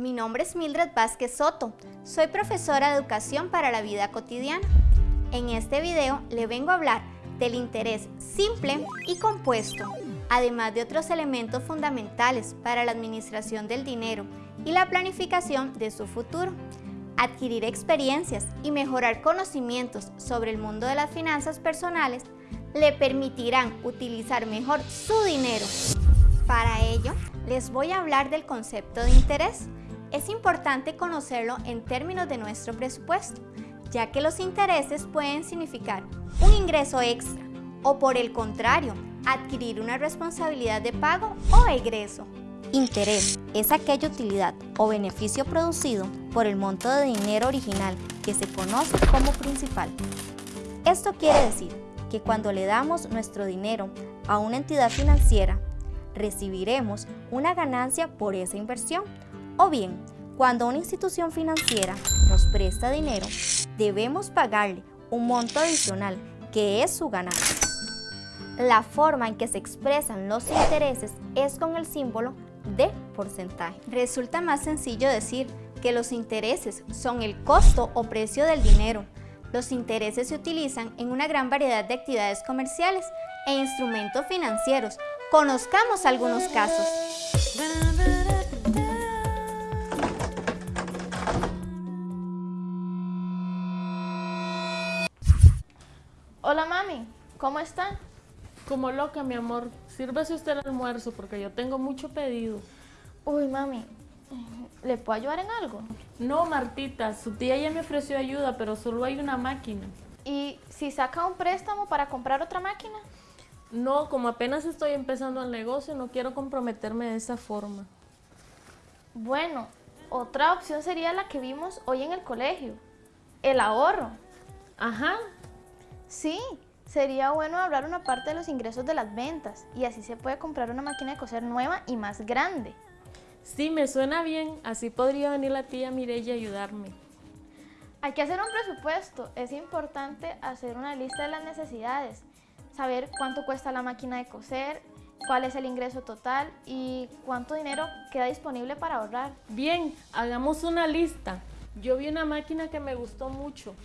Mi nombre es Mildred Vázquez Soto. Soy profesora de Educación para la Vida Cotidiana. En este video le vengo a hablar del interés simple y compuesto, además de otros elementos fundamentales para la administración del dinero y la planificación de su futuro. Adquirir experiencias y mejorar conocimientos sobre el mundo de las finanzas personales le permitirán utilizar mejor su dinero. Para ello, les voy a hablar del concepto de interés. Es importante conocerlo en términos de nuestro presupuesto, ya que los intereses pueden significar un ingreso extra o por el contrario, adquirir una responsabilidad de pago o egreso. Interés es aquella utilidad o beneficio producido por el monto de dinero original que se conoce como principal. Esto quiere decir que cuando le damos nuestro dinero a una entidad financiera, recibiremos una ganancia por esa inversión. O bien, cuando una institución financiera nos presta dinero, debemos pagarle un monto adicional que es su ganancia. La forma en que se expresan los intereses es con el símbolo de porcentaje. Resulta más sencillo decir que los intereses son el costo o precio del dinero. Los intereses se utilizan en una gran variedad de actividades comerciales e instrumentos financieros. Conozcamos algunos casos. ¿Cómo está? Como loca, mi amor. Sírvase usted el almuerzo porque yo tengo mucho pedido. Uy, mami, ¿le puedo ayudar en algo? No, Martita, su tía ya me ofreció ayuda, pero solo hay una máquina. ¿Y si saca un préstamo para comprar otra máquina? No, como apenas estoy empezando el negocio, no quiero comprometerme de esa forma. Bueno, otra opción sería la que vimos hoy en el colegio, el ahorro. Ajá. Sí, sería bueno ahorrar una parte de los ingresos de las ventas y así se puede comprar una máquina de coser nueva y más grande. Sí, me suena bien. Así podría venir la tía Mireya a ayudarme. Hay que hacer un presupuesto. Es importante hacer una lista de las necesidades, saber cuánto cuesta la máquina de coser, cuál es el ingreso total y cuánto dinero queda disponible para ahorrar. Bien, hagamos una lista. Yo vi una máquina que me gustó mucho.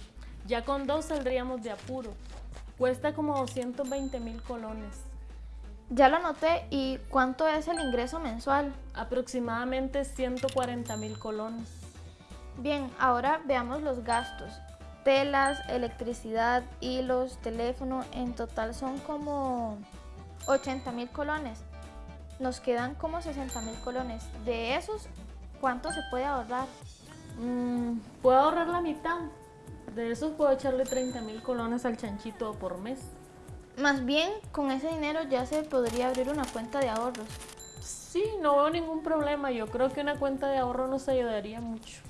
Ya con dos saldríamos de apuro. Cuesta como 220 mil colones. Ya lo anoté. ¿Y cuánto es el ingreso mensual? Aproximadamente 140 mil colones. Bien, ahora veamos los gastos. Telas, electricidad, hilos, teléfono, en total son como 80 mil colones. Nos quedan como 60 mil colones. De esos, ¿cuánto se puede ahorrar? Mm, puedo ahorrar la mitad. De esos puedo echarle 30 mil colones al chanchito por mes. Más bien, con ese dinero ya se podría abrir una cuenta de ahorros. Sí, no veo ningún problema. Yo creo que una cuenta de ahorro nos ayudaría mucho.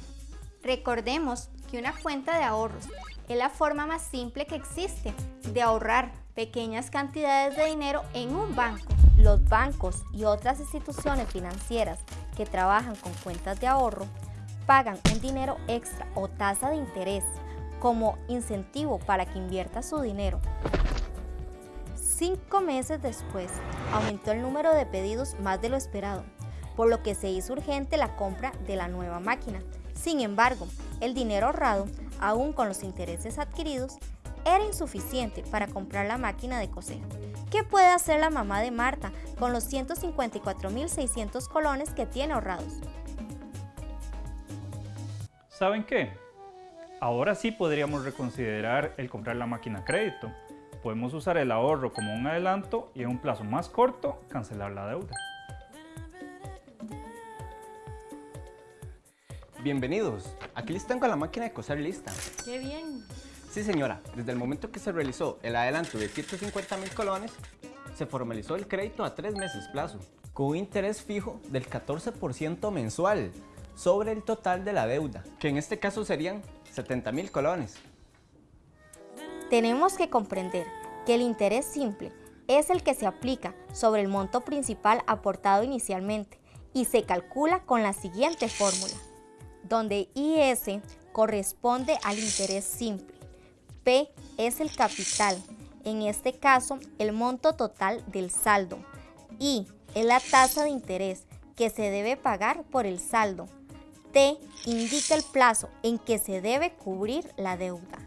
Recordemos que una cuenta de ahorros es la forma más simple que existe de ahorrar pequeñas cantidades de dinero en un banco. Los bancos y otras instituciones financieras que trabajan con cuentas de ahorro pagan un dinero extra o tasa de interés como incentivo para que invierta su dinero. Cinco meses después, aumentó el número de pedidos más de lo esperado, por lo que se hizo urgente la compra de la nueva máquina. Sin embargo, el dinero ahorrado, aún con los intereses adquiridos, era insuficiente para comprar la máquina de coser. ¿Qué puede hacer la mamá de Marta con los 154.600 colones que tiene ahorrados? ¿Saben qué? Ahora sí podríamos reconsiderar el comprar la máquina a crédito. Podemos usar el ahorro como un adelanto y en un plazo más corto cancelar la deuda. Bienvenidos, aquí les tengo la máquina de coser lista. ¡Qué bien! Sí señora, desde el momento que se realizó el adelanto de 150 mil colones, se formalizó el crédito a tres meses plazo, con un interés fijo del 14% mensual sobre el total de la deuda, que en este caso serían 70 mil colones. Tenemos que comprender que el interés simple es el que se aplica sobre el monto principal aportado inicialmente y se calcula con la siguiente fórmula, donde IS corresponde al interés simple, P es el capital, en este caso el monto total del saldo, I es la tasa de interés, que se debe pagar por el saldo. T indica el plazo en que se debe cubrir la deuda.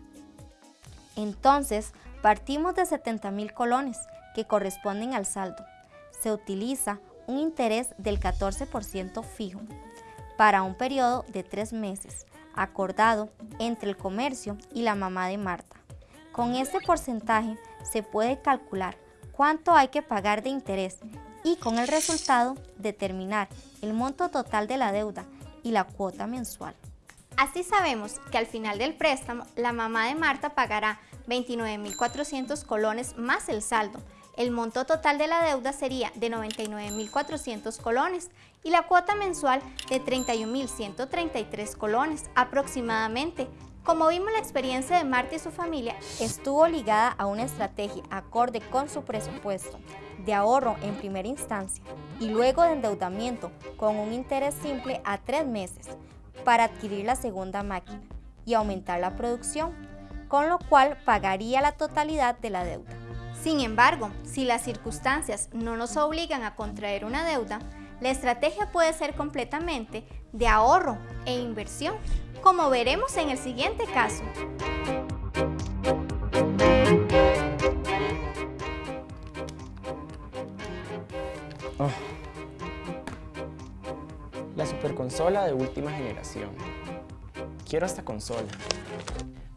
Entonces, partimos de 70 mil colones que corresponden al saldo. Se utiliza un interés del 14% fijo para un periodo de tres meses, acordado entre el comercio y la mamá de Marta. Con este porcentaje se puede calcular cuánto hay que pagar de interés y con el resultado determinar el monto total de la deuda y la cuota mensual. Así sabemos que al final del préstamo la mamá de Marta pagará 29.400 colones más el saldo. El monto total de la deuda sería de 99.400 colones y la cuota mensual de 31.133 colones aproximadamente. Como vimos la experiencia de Marta y su familia estuvo ligada a una estrategia acorde con su presupuesto de ahorro en primera instancia y luego de endeudamiento con un interés simple a tres meses para adquirir la segunda máquina y aumentar la producción, con lo cual pagaría la totalidad de la deuda. Sin embargo, si las circunstancias no nos obligan a contraer una deuda, la estrategia puede ser completamente de ahorro e inversión, como veremos en el siguiente caso. Superconsola de última generación. Quiero esta consola.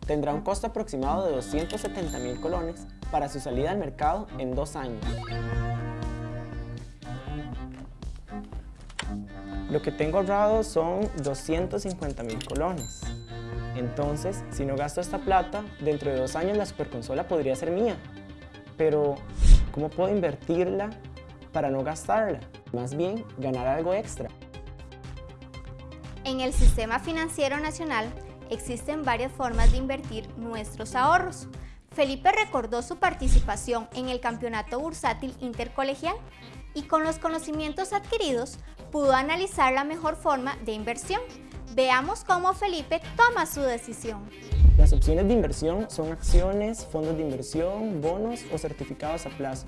Tendrá un costo aproximado de 270 mil colones para su salida al mercado en dos años. Lo que tengo ahorrado son 250 mil colones. Entonces, si no gasto esta plata, dentro de dos años la superconsola podría ser mía. Pero, ¿cómo puedo invertirla para no gastarla? Más bien, ganar algo extra. En el Sistema Financiero Nacional existen varias formas de invertir nuestros ahorros. Felipe recordó su participación en el Campeonato Bursátil Intercolegial y con los conocimientos adquiridos pudo analizar la mejor forma de inversión. Veamos cómo Felipe toma su decisión. Las opciones de inversión son acciones, fondos de inversión, bonos o certificados a plazo.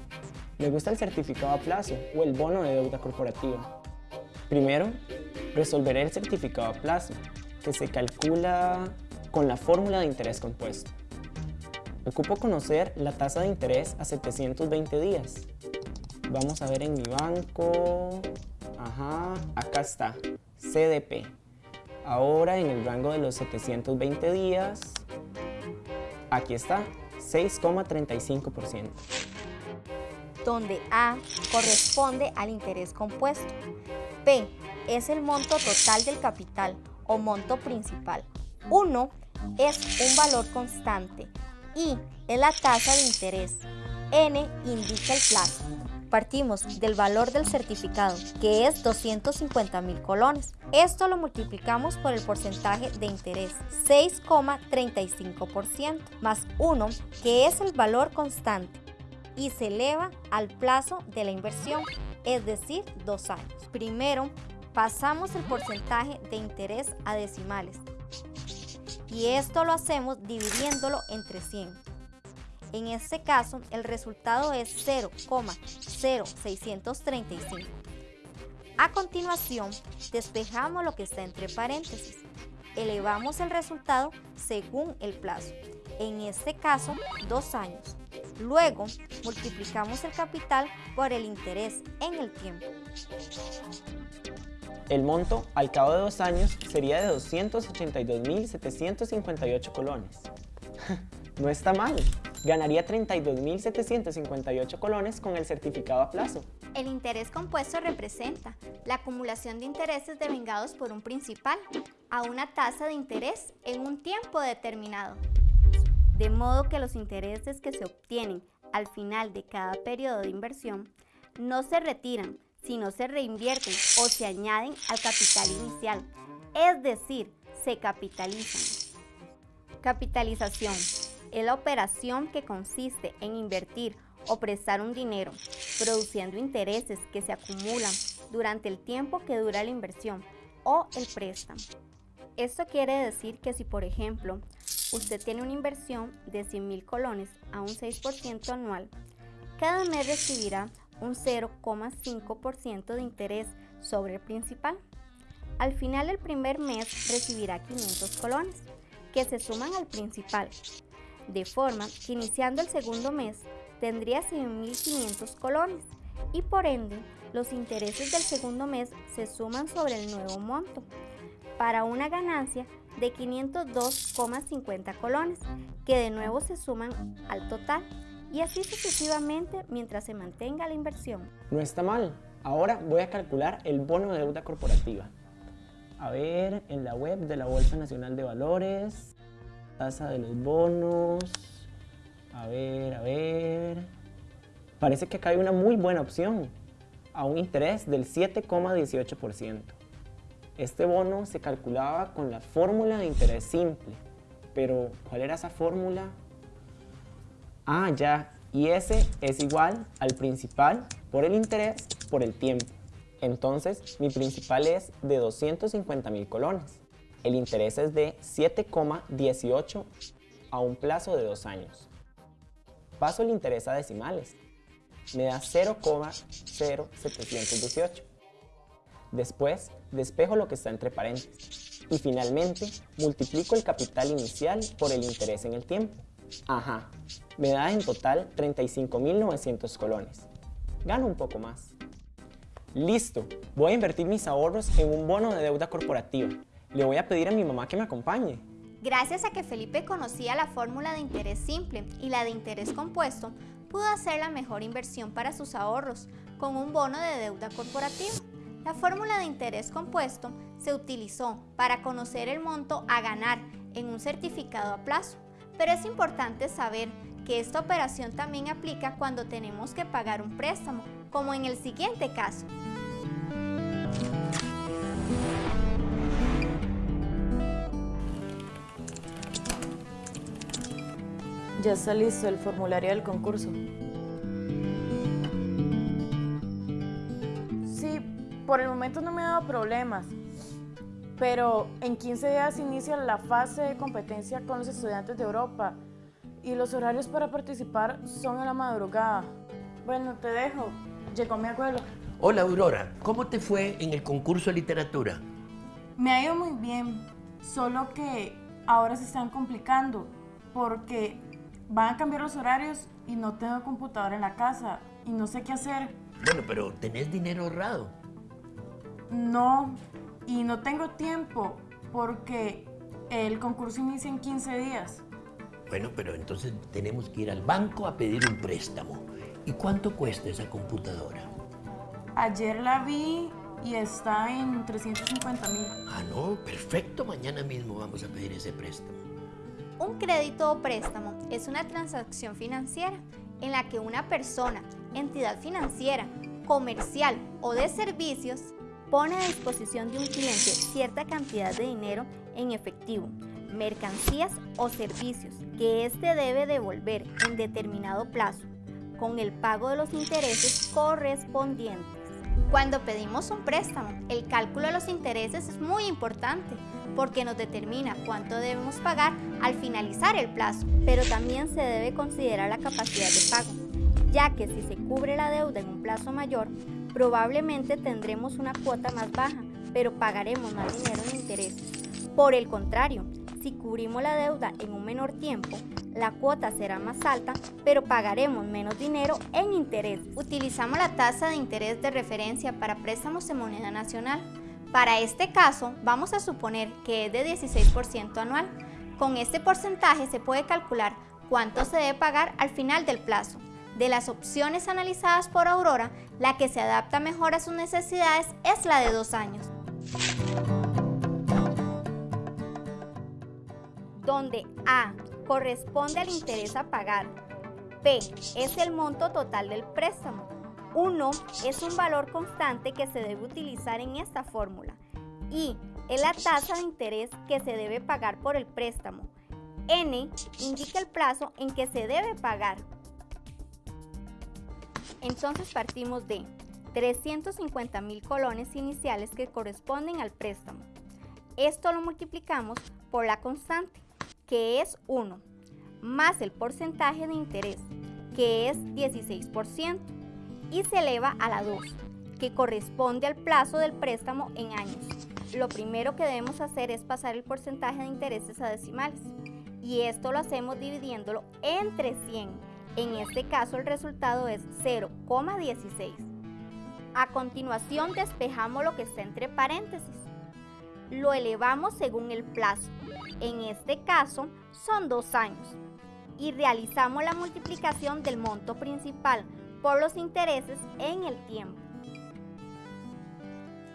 Me gusta el certificado a plazo o el bono de deuda corporativa. Primero, resolveré el certificado a plazo, que se calcula con la fórmula de interés compuesto. Ocupo conocer la tasa de interés a 720 días. Vamos a ver en mi banco. Ajá, acá está. CDP. Ahora en el rango de los 720 días. Aquí está, 6,35%. Donde A corresponde al interés compuesto. P es el monto total del capital o monto principal. 1 es un valor constante I es la tasa de interés. N indica el plazo. Partimos del valor del certificado, que es 250 mil colones. Esto lo multiplicamos por el porcentaje de interés, 6,35%, más 1, que es el valor constante, y se eleva al plazo de la inversión, es decir, dos años. Primero, pasamos el porcentaje de interés a decimales, y esto lo hacemos dividiéndolo entre 100. En este caso, el resultado es 0,0635. A continuación, despejamos lo que está entre paréntesis. Elevamos el resultado según el plazo, en este caso, dos años. Luego, multiplicamos el capital por el interés en el tiempo. El monto al cabo de dos años sería de 282.758 colones. no está mal. Ganaría 32.758 colones con el certificado a plazo. El interés compuesto representa la acumulación de intereses devengados por un principal a una tasa de interés en un tiempo determinado. De modo que los intereses que se obtienen al final de cada periodo de inversión no se retiran, si no se reinvierten o se añaden al capital inicial, es decir, se capitalizan. Capitalización es la operación que consiste en invertir o prestar un dinero, produciendo intereses que se acumulan durante el tiempo que dura la inversión o el préstamo. Esto quiere decir que si, por ejemplo, usted tiene una inversión de 100 mil colones a un 6% anual, cada mes recibirá un 0,5% de interés sobre el principal. Al final del primer mes recibirá 500 colones, que se suman al principal, de forma que iniciando el segundo mes tendría 100.500 colones y por ende los intereses del segundo mes se suman sobre el nuevo monto para una ganancia de 502,50 colones que de nuevo se suman al total y así sucesivamente mientras se mantenga la inversión. No está mal. Ahora voy a calcular el bono de deuda corporativa. A ver, en la web de la Bolsa Nacional de Valores, tasa de los bonos. A ver, a ver. Parece que acá hay una muy buena opción, a un interés del 7,18%. Este bono se calculaba con la fórmula de interés simple, pero ¿cuál era esa fórmula? Ah, ya, y ese es igual al principal por el interés por el tiempo. Entonces, mi principal es de 250 mil colones. El interés es de 7,18 a un plazo de dos años. Paso el interés a decimales. Me da 0,0718. Después, despejo lo que está entre paréntesis. Y finalmente, multiplico el capital inicial por el interés en el tiempo. Ajá, me da en total 35.900 colones. Gano un poco más. Listo, voy a invertir mis ahorros en un bono de deuda corporativa. Le voy a pedir a mi mamá que me acompañe. Gracias a que Felipe conocía la fórmula de interés simple y la de interés compuesto, pudo hacer la mejor inversión para sus ahorros con un bono de deuda corporativa. La fórmula de interés compuesto se utilizó para conocer el monto a ganar en un certificado a plazo, pero es importante saber que esta operación también aplica cuando tenemos que pagar un préstamo, como en el siguiente caso. Ya está listo el formulario del concurso. Por el momento no me ha dado problemas, pero en 15 días inicia la fase de competencia con los estudiantes de Europa y los horarios para participar son a la madrugada. Bueno, te dejo. Llegó mi abuelo. Hola Aurora, ¿cómo te fue en el concurso de literatura? Me ha ido muy bien, solo que ahora se están complicando porque van a cambiar los horarios y no tengo computadora en la casa y no sé qué hacer. Bueno, pero tenés dinero ahorrado. No, y no tengo tiempo porque el concurso inicia en 15 días. Bueno, pero entonces tenemos que ir al banco a pedir un préstamo. ¿Y cuánto cuesta esa computadora? Ayer la vi y está en 350 mil. Ah, no, perfecto. Mañana mismo vamos a pedir ese préstamo. Un crédito o préstamo es una transacción financiera en la que una persona, entidad financiera, comercial o de servicios pone a disposición de un cliente cierta cantidad de dinero en efectivo, mercancías o servicios que éste debe devolver en determinado plazo, con el pago de los intereses correspondientes. Cuando pedimos un préstamo, el cálculo de los intereses es muy importante porque nos determina cuánto debemos pagar al finalizar el plazo, pero también se debe considerar la capacidad de pago, ya que si se cubre la deuda en un plazo mayor, probablemente tendremos una cuota más baja, pero pagaremos más dinero en intereses. Por el contrario, si cubrimos la deuda en un menor tiempo, la cuota será más alta, pero pagaremos menos dinero en interés. Utilizamos la tasa de interés de referencia para préstamos en moneda nacional. Para este caso, vamos a suponer que es de 16% anual. Con este porcentaje se puede calcular cuánto se debe pagar al final del plazo. De las opciones analizadas por Aurora, la que se adapta mejor a sus necesidades es la de dos años. Donde A corresponde al interés a pagar, P es el monto total del préstamo, 1 es un valor constante que se debe utilizar en esta fórmula y es la tasa de interés que se debe pagar por el préstamo. N indica el plazo en que se debe pagar entonces partimos de 350 mil colones iniciales que corresponden al préstamo. Esto lo multiplicamos por la constante, que es 1, más el porcentaje de interés, que es 16%, y se eleva a la 2, que corresponde al plazo del préstamo en años. Lo primero que debemos hacer es pasar el porcentaje de intereses a decimales y esto lo hacemos dividiéndolo entre 100. En este caso el resultado es 0,16. A continuación despejamos lo que está entre paréntesis. Lo elevamos según el plazo. En este caso son dos años. Y realizamos la multiplicación del monto principal por los intereses en el tiempo.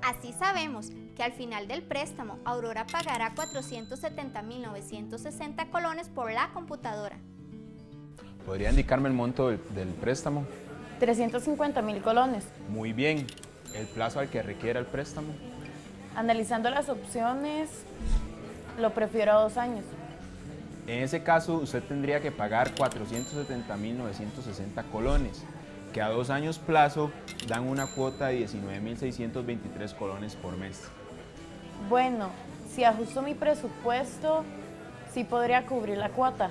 Así sabemos que al final del préstamo Aurora pagará 470.960 colones por la computadora. ¿Podría indicarme el monto del, del préstamo? 350 mil colones. Muy bien. ¿El plazo al que requiera el préstamo? Analizando las opciones, lo prefiero a dos años. En ese caso, usted tendría que pagar 470.960 colones, que a dos años plazo dan una cuota de 19.623 colones por mes. Bueno, si ajusto mi presupuesto, sí podría cubrir la cuota.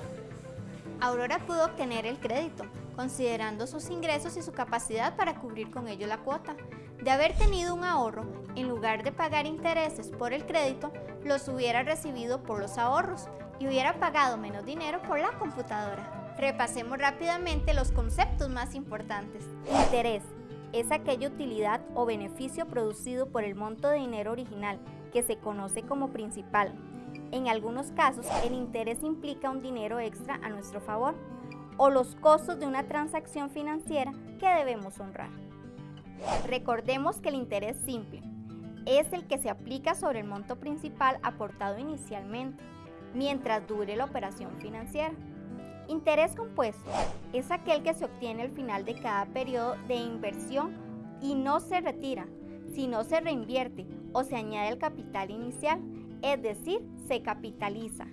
Aurora pudo obtener el crédito, considerando sus ingresos y su capacidad para cubrir con ello la cuota. De haber tenido un ahorro, en lugar de pagar intereses por el crédito, los hubiera recibido por los ahorros y hubiera pagado menos dinero por la computadora. Repasemos rápidamente los conceptos más importantes. Interés es aquella utilidad o beneficio producido por el monto de dinero original, que se conoce como principal. En algunos casos, el interés implica un dinero extra a nuestro favor o los costos de una transacción financiera que debemos honrar. Recordemos que el interés simple es el que se aplica sobre el monto principal aportado inicialmente, mientras dure la operación financiera. Interés compuesto es aquel que se obtiene al final de cada periodo de inversión y no se retira, sino se reinvierte o se añade el capital inicial, es decir, se capitaliza.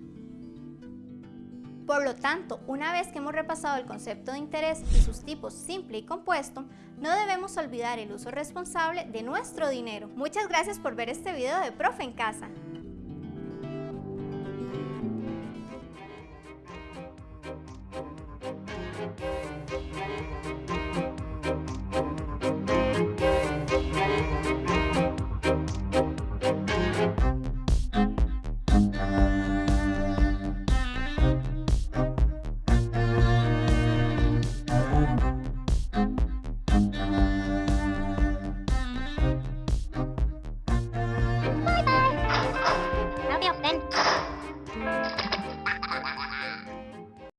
Por lo tanto, una vez que hemos repasado el concepto de interés y sus tipos simple y compuesto, no debemos olvidar el uso responsable de nuestro dinero. Muchas gracias por ver este video de Profe en Casa.